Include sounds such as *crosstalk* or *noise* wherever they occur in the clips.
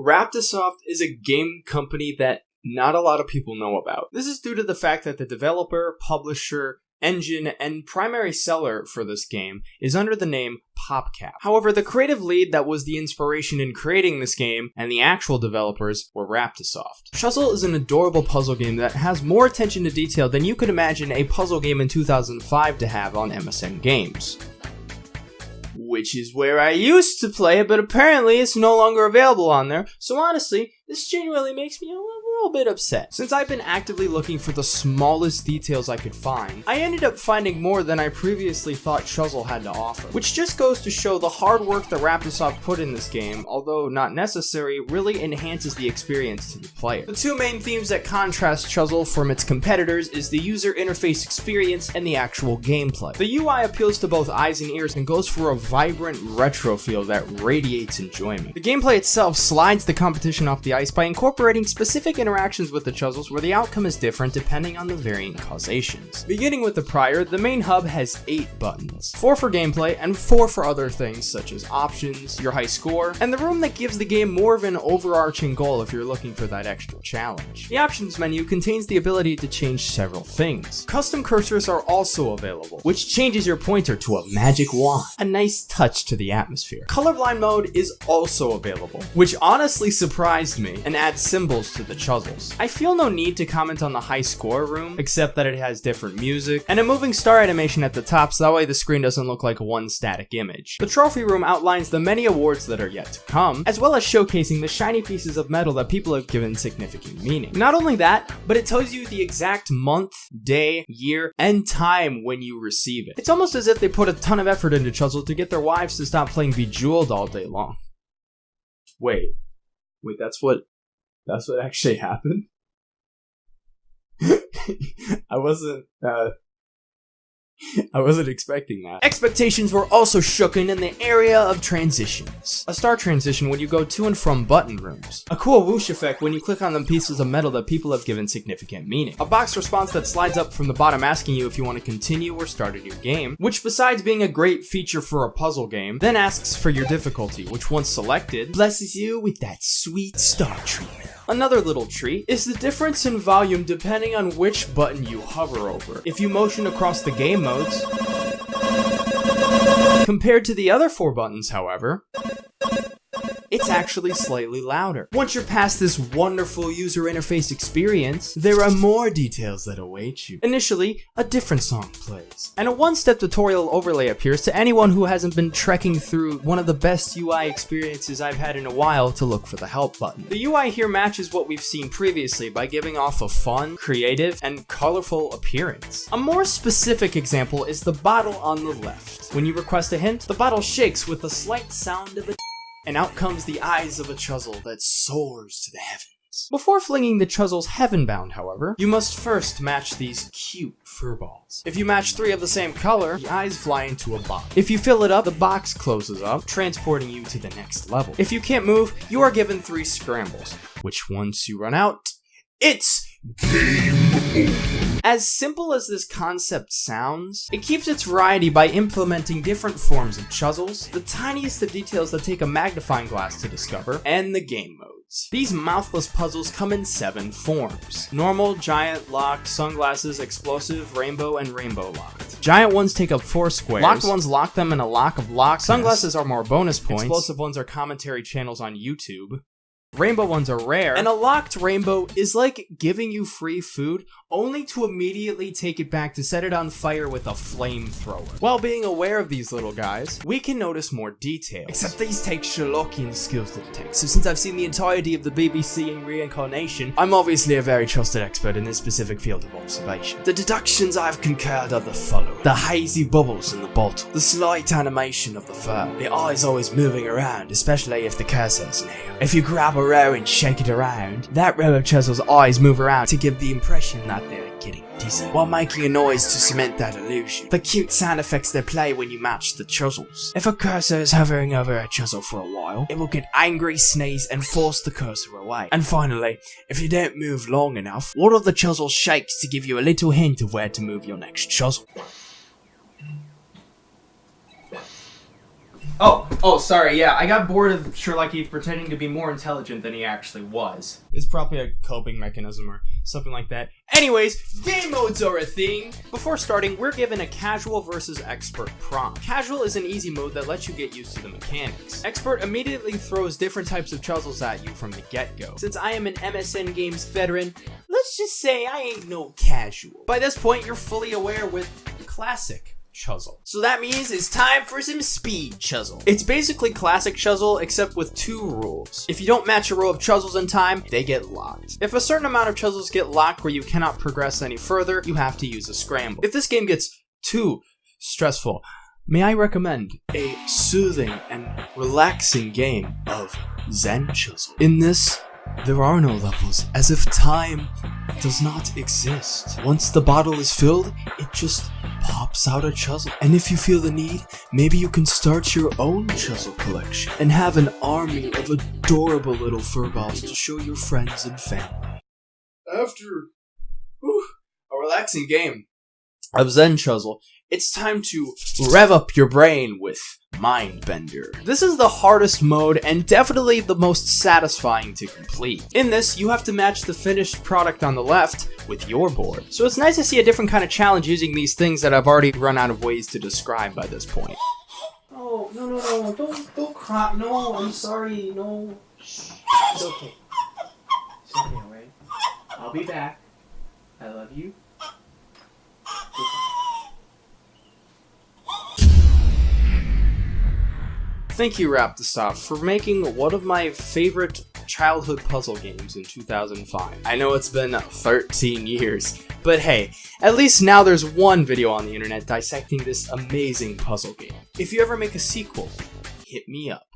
Raptisoft is a game company that not a lot of people know about. This is due to the fact that the developer, publisher, engine, and primary seller for this game is under the name PopCap. However, the creative lead that was the inspiration in creating this game and the actual developers were Raptisoft. Chuzzle is an adorable puzzle game that has more attention to detail than you could imagine a puzzle game in 2005 to have on MSN Games which is where I used to play it, but apparently it's no longer available on there. So honestly, this genuinely makes me a little bit upset. Since I've been actively looking for the smallest details I could find, I ended up finding more than I previously thought Chuzzle had to offer, which just goes to show the hard work that Raptisoft put in this game, although not necessary, really enhances the experience to the player. The two main themes that contrast Chuzzle from its competitors is the user interface experience and the actual gameplay. The UI appeals to both eyes and ears and goes for a vibrant retro feel that radiates enjoyment. The gameplay itself slides the competition off the ice by incorporating specific interactions with the Chuzzles where the outcome is different depending on the varying causations. Beginning with the prior, the main hub has 8 buttons, 4 for gameplay and 4 for other things such as options, your high score, and the room that gives the game more of an overarching goal if you're looking for that extra challenge. The options menu contains the ability to change several things. Custom cursors are also available, which changes your pointer to a magic wand, a nice touch to the atmosphere. Colorblind mode is also available, which honestly surprised me and adds symbols to the chuzzles. I feel no need to comment on the high score room, except that it has different music, and a moving star animation at the top so that way the screen doesn't look like one static image. The trophy room outlines the many awards that are yet to come, as well as showcasing the shiny pieces of metal that people have given significant meaning. Not only that, but it tells you the exact month, day, year, and time when you receive it. It's almost as if they put a ton of effort into Chuzzle to get their wives to stop playing Bejeweled all day long. Wait. Wait, that's what that's what actually happened. *laughs* I wasn't uh *laughs* I wasn't expecting that. Expectations were also shooken in the area of transitions. A star transition when you go to and from button rooms. A cool whoosh effect when you click on the pieces of metal that people have given significant meaning. A box response that slides up from the bottom asking you if you want to continue or start a new game, which besides being a great feature for a puzzle game, then asks for your difficulty, which once selected, blesses you with that sweet star treatment. Another little treat is the difference in volume depending on which button you hover over. If you motion across the game modes, compared to the other four buttons, however, it's actually slightly louder. Once you're past this wonderful user interface experience, there are more details that await you. Initially, a different song plays, and a one-step tutorial overlay appears to anyone who hasn't been trekking through one of the best UI experiences I've had in a while to look for the help button. The UI here matches what we've seen previously by giving off a fun, creative, and colorful appearance. A more specific example is the bottle on the left. When you request a hint, the bottle shakes with the slight sound of a and out comes the eyes of a Chuzzle that soars to the heavens. Before flinging the Chuzzles heaven-bound, however, you must first match these cute furballs. If you match three of the same color, the eyes fly into a box. If you fill it up, the box closes up, transporting you to the next level. If you can't move, you are given three scrambles, which once you run out, it's game over. As simple as this concept sounds, it keeps its variety by implementing different forms of chuzzles, the tiniest of details that take a magnifying glass to discover, and the game modes. These mouthless puzzles come in seven forms. Normal, giant, locked, sunglasses, explosive, rainbow, and rainbow locked. Giant ones take up four squares. Locked ones lock them in a lock of locks. Sunglasses are more bonus points. Explosive ones are commentary channels on YouTube. Rainbow ones are rare, and a locked rainbow is like giving you free food only to immediately take it back to set it on fire with a flamethrower. While being aware of these little guys, we can notice more details. Except these take Sherlockian skills to detect, so since I've seen the entirety of the BBC in reincarnation, I'm obviously a very trusted expert in this specific field of observation. The deductions I've concurred are the following. The hazy bubbles in the bottle, the slight animation of the fur, the eyes always moving around, especially if the cursor's near. If you grab a row and shake it around, that row of Chuzzle's eyes move around to give the impression that they're getting dizzy, while making a noise to cement that illusion. The cute sound effects they play when you match the Chuzzles. If a cursor is hovering over a Chuzzle for a while, it will get angry, sneeze, and force the cursor away. And finally, if you don't move long enough, one of the Chuzzles shakes to give you a little hint of where to move your next Chuzzle. Oh, sorry. Yeah, I got bored of Sherlock Heath pretending to be more intelligent than he actually was. It's probably a coping mechanism or something like that. Anyways, game modes are a thing. Before starting, we're given a casual versus expert prompt. Casual is an easy mode that lets you get used to the mechanics. Expert immediately throws different types of chuzzles at you from the get-go. Since I am an MSN Games veteran, let's just say I ain't no casual. By this point, you're fully aware with classic Chuzzle. So that means it's time for some speed Chuzzle. It's basically classic Chuzzle except with two rules. If you don't match a row of Chuzzles in time, they get locked. If a certain amount of Chuzzles get locked where you cannot progress any further, you have to use a scramble. If this game gets too stressful, may I recommend a soothing and relaxing game of Zen Chuzzle. In this, there are no levels, as if time does not exist. Once the bottle is filled, it just pops out a Chuzzle. And if you feel the need, maybe you can start your own Chuzzle collection and have an army of adorable little furballs to show your friends and family. After whew, a relaxing game of Zen Chuzzle, it's time to rev up your brain with Mindbender. This is the hardest mode and definitely the most satisfying to complete. In this, you have to match the finished product on the left with your board. So it's nice to see a different kind of challenge using these things that I've already run out of ways to describe by this point. Oh, no, no, no, don't, don't cry. No, I'm sorry, no. Shh. It's okay. It's okay, alright? I'll be back. I love you. Thank you, Raptisoft, for making one of my favorite childhood puzzle games in 2005. I know it's been 13 years, but hey, at least now there's one video on the internet dissecting this amazing puzzle game. If you ever make a sequel, hit me up.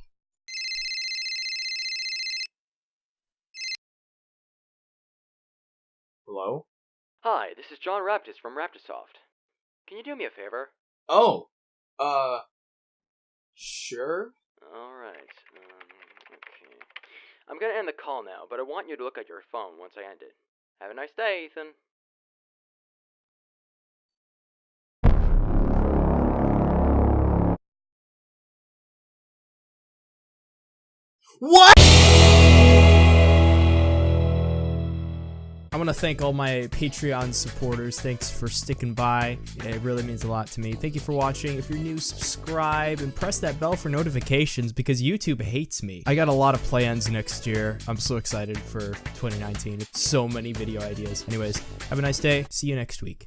Hello? Hi, this is John Raptis from Raptisoft. Can you do me a favor? Oh, uh, sure. Alright, um, okay. I'm gonna end the call now, but I want you to look at your phone once I end it. Have a nice day, Ethan. What? I want to thank all my Patreon supporters. Thanks for sticking by. It really means a lot to me. Thank you for watching. If you're new, subscribe and press that bell for notifications because YouTube hates me. I got a lot of plans next year. I'm so excited for 2019. So many video ideas. Anyways, have a nice day. See you next week.